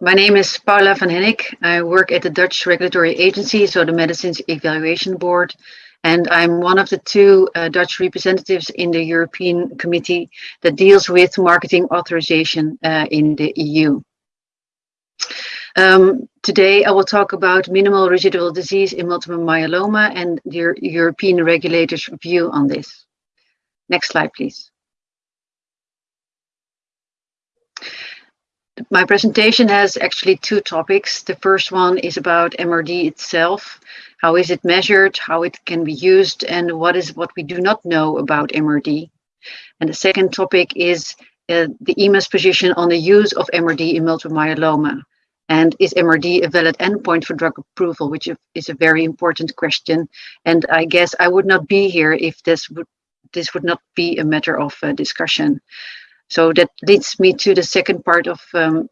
my name is Paula van Hennik. I work at the Dutch regulatory agency, so the Medicines Evaluation Board, and I'm one of the two uh, Dutch representatives in the European Committee that deals with marketing authorization uh, in the EU. Um, today I will talk about minimal residual disease in multiple myeloma and the European regulators' view on this. Next slide, please. My presentation has actually two topics. The first one is about MRD itself. How is it measured, how it can be used, and what is what we do not know about MRD. And the second topic is uh, the EMA's position on the use of MRD in multiple myeloma. And is MRD a valid endpoint for drug approval, which is a very important question. And I guess I would not be here if this would this would not be a matter of uh, discussion. So that leads me to the second part of um,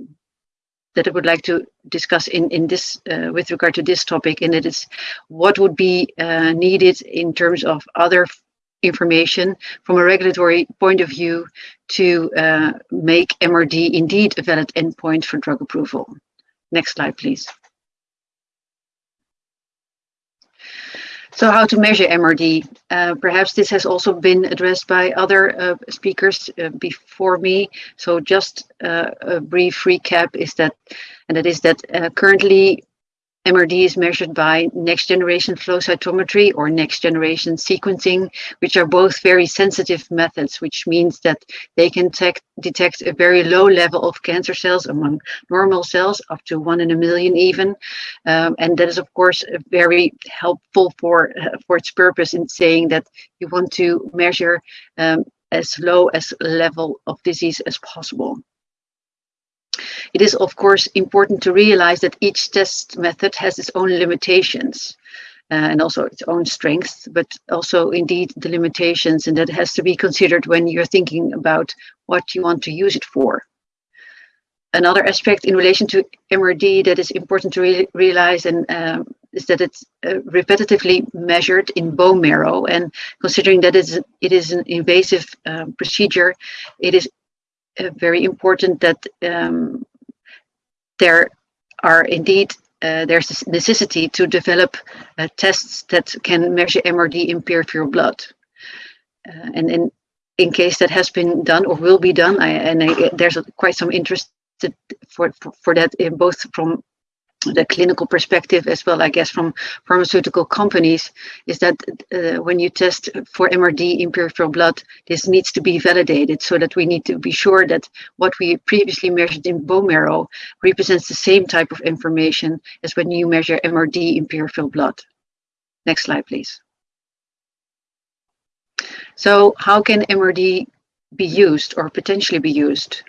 that I would like to discuss in in this uh, with regard to this topic, and it is what would be uh, needed in terms of other information from a regulatory point of view to uh, make MRD indeed a valid endpoint for drug approval. Next slide, please. So how to measure MRD? Uh, perhaps this has also been addressed by other uh, speakers uh, before me. So just uh, a brief recap is that, and that is that uh, currently MRD is measured by next generation flow cytometry or next generation sequencing, which are both very sensitive methods, which means that they can detect a very low level of cancer cells among normal cells, up to one in a million even. Um, and that is, of course, very helpful for, uh, for its purpose in saying that you want to measure um, as low as level of disease as possible. It is, of course, important to realize that each test method has its own limitations uh, and also its own strengths, but also indeed the limitations, and that has to be considered when you're thinking about what you want to use it for. Another aspect in relation to MRD that is important to re realize and um, is that it's uh, repetitively measured in bone marrow, and considering that it is an invasive um, procedure, it is uh, very important that um, there are indeed uh, there's a necessity to develop uh, tests that can measure MRD in peripheral blood. Uh, and in, in case that has been done or will be done, I, and I, there's a, quite some interest for, for, for that in both from the clinical perspective as well, I guess, from pharmaceutical companies, is that uh, when you test for MRD in peripheral blood, this needs to be validated so that we need to be sure that what we previously measured in bone marrow represents the same type of information as when you measure MRD in peripheral blood. Next slide, please. So how can MRD be used or potentially be used?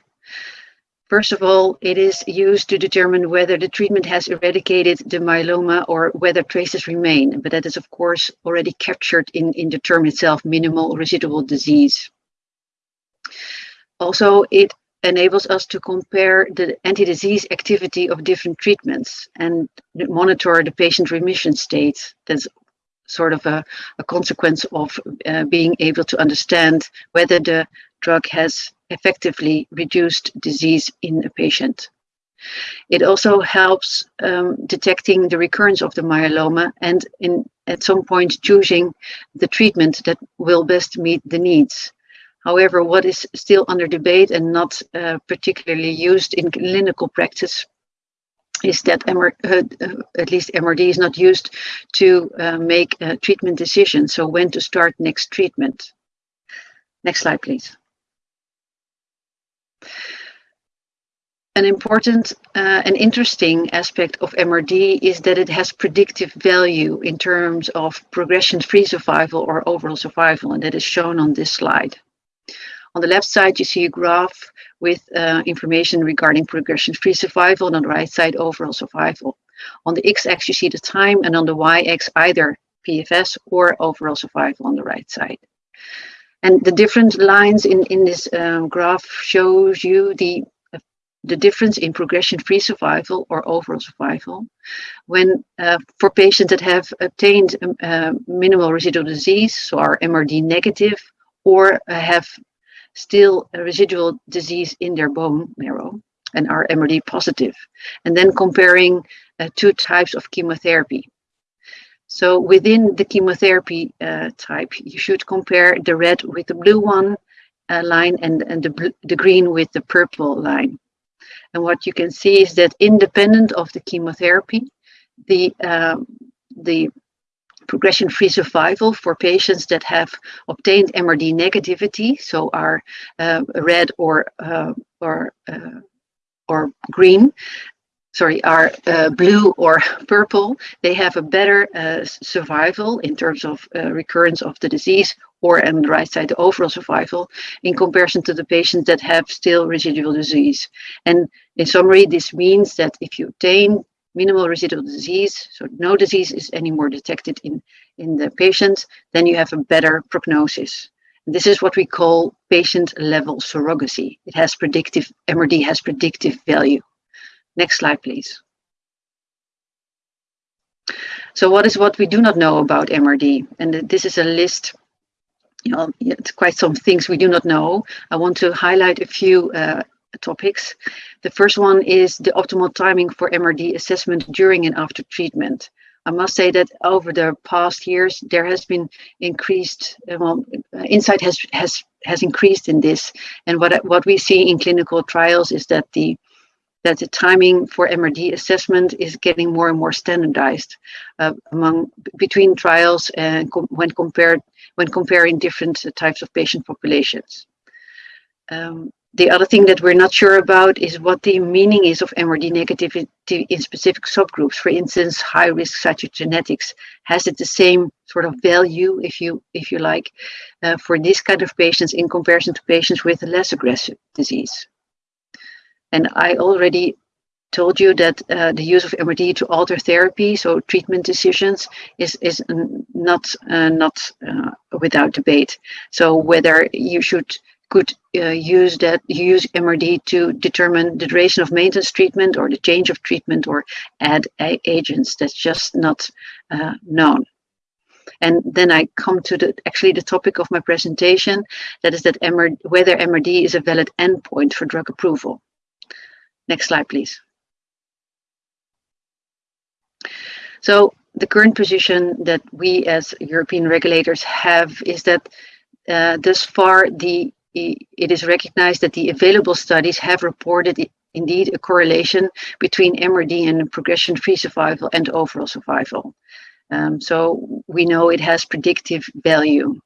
First of all, it is used to determine whether the treatment has eradicated the myeloma or whether traces remain, but that is of course already captured in, in the term itself, minimal residual disease. Also, it enables us to compare the anti-disease activity of different treatments and monitor the patient remission state. That's sort of a, a consequence of uh, being able to understand whether the drug has effectively reduced disease in a patient. It also helps um, detecting the recurrence of the myeloma and in, at some point choosing the treatment that will best meet the needs. However, what is still under debate and not uh, particularly used in clinical practice is that MR, uh, uh at least MRD is not used to uh, make treatment decisions. So when to start next treatment. Next slide, please. An important uh, and interesting aspect of MRD is that it has predictive value in terms of progression-free survival or overall survival, and that is shown on this slide. On the left side, you see a graph with uh, information regarding progression-free survival, and on the right side, overall survival. On the x-axis, you see the time, and on the y-axis, either PFS or overall survival on the right side. And the different lines in, in this um, graph shows you the, the difference in progression-free survival or overall survival when uh, for patients that have obtained um, uh, minimal residual disease, so are MRD negative, or uh, have still a residual disease in their bone marrow. and are MRD positive, and then comparing uh, two types of chemotherapy. So within the chemotherapy uh, type, you should compare the red with the blue one uh, line and, and the, the green with the purple line. And what you can see is that independent of the chemotherapy, the, um, the progression-free survival for patients that have obtained MRD negativity, so are uh, red or uh, or uh, or green, sorry, are uh, blue or purple, they have a better uh, survival in terms of uh, recurrence of the disease or on the right side, the overall survival in comparison to the patients that have still residual disease. And in summary, this means that if you obtain minimal residual disease, so no disease is anymore detected in, in the patient, then you have a better prognosis. This is what we call patient level surrogacy. It has predictive, MRD has predictive value. Next slide, please. So what is what we do not know about MRD? And this is a list, you know, it's quite some things we do not know. I want to highlight a few uh, topics. The first one is the optimal timing for MRD assessment during and after treatment. I must say that over the past years, there has been increased, uh, well, insight has, has, has increased in this. And what, what we see in clinical trials is that the that the timing for MRD assessment is getting more and more standardized uh, among between trials and com when compared when comparing different types of patient populations. Um, the other thing that we're not sure about is what the meaning is of MRD negativity in specific subgroups. For instance, high risk cytogenetics. Has it the same sort of value, if you if you like, uh, for this kind of patients in comparison to patients with less aggressive disease? And I already told you that uh, the use of MRD to alter therapy, so treatment decisions, is is not uh, not uh, without debate. So whether you should could uh, use that use MRD to determine the duration of maintenance treatment or the change of treatment or add agents, that's just not uh, known. And then I come to the actually the topic of my presentation, that is that MRD, whether MRD is a valid endpoint for drug approval. Next slide, please. So the current position that we as European regulators have is that uh, thus far the it is recognized that the available studies have reported indeed a correlation between MRD and progression-free survival and overall survival. Um, so we know it has predictive value.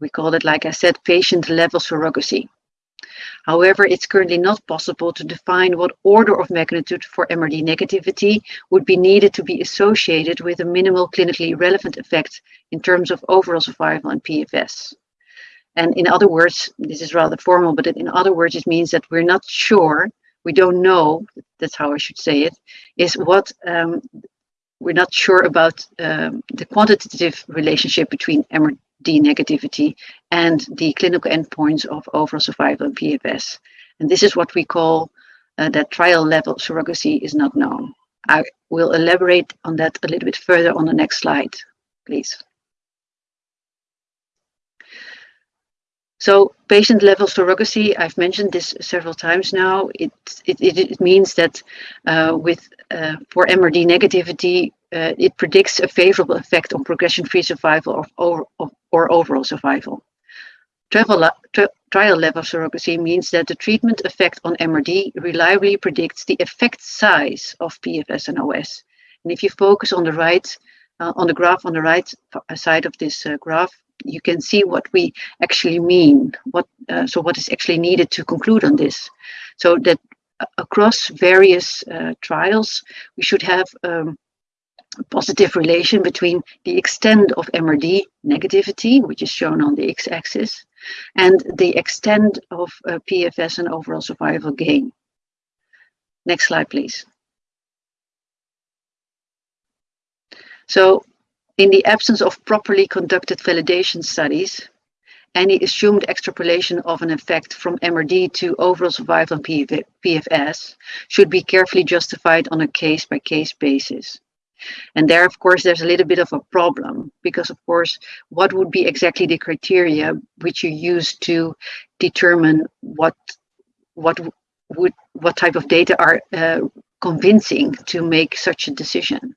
We call it, like I said, patient-level surrogacy. However, it's currently not possible to define what order of magnitude for MRD negativity would be needed to be associated with a minimal clinically relevant effect in terms of overall survival and PFS. And in other words, this is rather formal, but in other words, it means that we're not sure, we don't know, that's how I should say it, is what um, we're not sure about um, the quantitative relationship between MRD negativity and the clinical endpoints of overall survival and PFS. And this is what we call uh, that trial level surrogacy is not known. I will elaborate on that a little bit further on the next slide, please. So patient level surrogacy, I've mentioned this several times now. It, it, it means that uh, with uh, for MRD negativity, uh, it predicts a favorable effect on progression-free survival or, or, or, overall survival. Trial level surrogacy means that the treatment effect on MRD reliably predicts the effect size of PFS and OS. And if you focus on the right, uh, on the graph on the right side of this uh, graph, you can see what we actually mean, what uh, so what is actually needed to conclude on this. So that uh, across various uh, trials, we should have um, positive relation between the extent of MRD negativity, which is shown on the x-axis, and the extent of uh, PFS and overall survival gain. Next slide, please. So in the absence of properly conducted validation studies, any assumed extrapolation of an effect from MRD to overall survival and PFS should be carefully justified on a case-by-case -case basis. And there, of course, there's a little bit of a problem because, of course, what would be exactly the criteria which you use to determine what what would what type of data are uh, convincing to make such a decision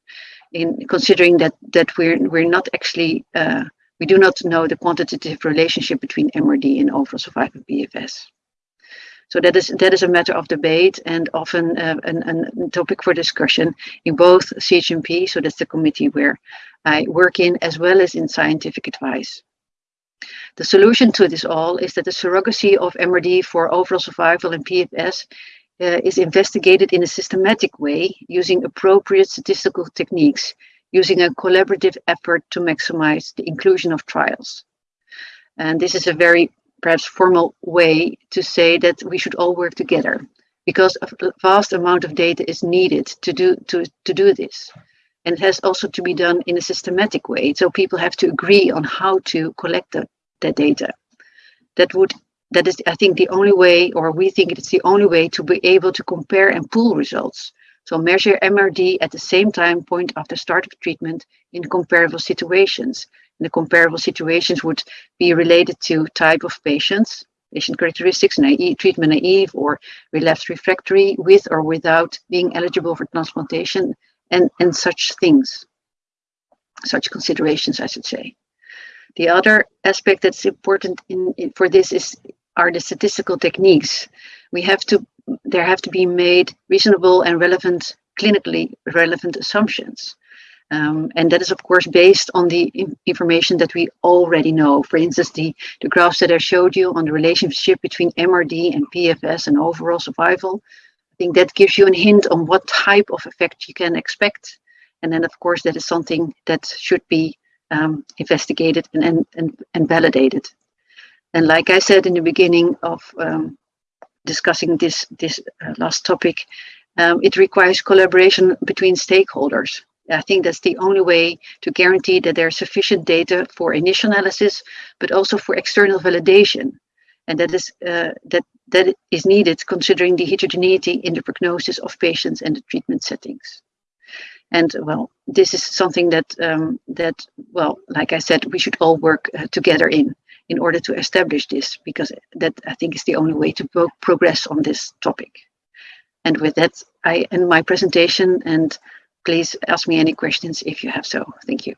in considering that that we're we're not actually uh, we do not know the quantitative relationship between MRD and overall survival PFS. So that is that is a matter of debate and often uh, a topic for discussion in both CHMP, so that's the committee where I work in, as well as in scientific advice. The solution to this all is that the surrogacy of MRD for overall survival and PFS uh, is investigated in a systematic way using appropriate statistical techniques, using a collaborative effort to maximize the inclusion of trials. And this is a very perhaps formal way to say that we should all work together because a vast amount of data is needed to do to, to do this. And it has also to be done in a systematic way so people have to agree on how to collect the, the data. That would that is i think the only way or we think it's the only way to be able to compare and pool results. So measure mrd at the same time point after start of treatment in comparable situations the comparable situations would be related to type of patients, patient characteristics, naive, treatment naive or relapsed refractory with or without being eligible for transplantation and, and such things, such considerations, I should say. The other aspect that's important in, in, for this is are the statistical techniques. We have to, there have to be made reasonable and relevant, clinically relevant assumptions. Um, and that is, of course, based on the information that we already know. For instance, the, the graphs that I showed you on the relationship between MRD and PFS and overall survival. I think that gives you a hint on what type of effect you can expect. And then, of course, that is something that should be um, investigated and, and, and validated. And like I said in the beginning of um, discussing this, this uh, last topic, um, it requires collaboration between stakeholders. I think that's the only way to guarantee that there's sufficient data for initial analysis, but also for external validation. And that is uh, that that is needed considering the heterogeneity in the prognosis of patients and the treatment settings. And well, this is something that um, that well, like I said, we should all work uh, together in in order to establish this, because that I think is the only way to pro progress on this topic. And with that, I end my presentation and please ask me any questions if you have so. Thank you.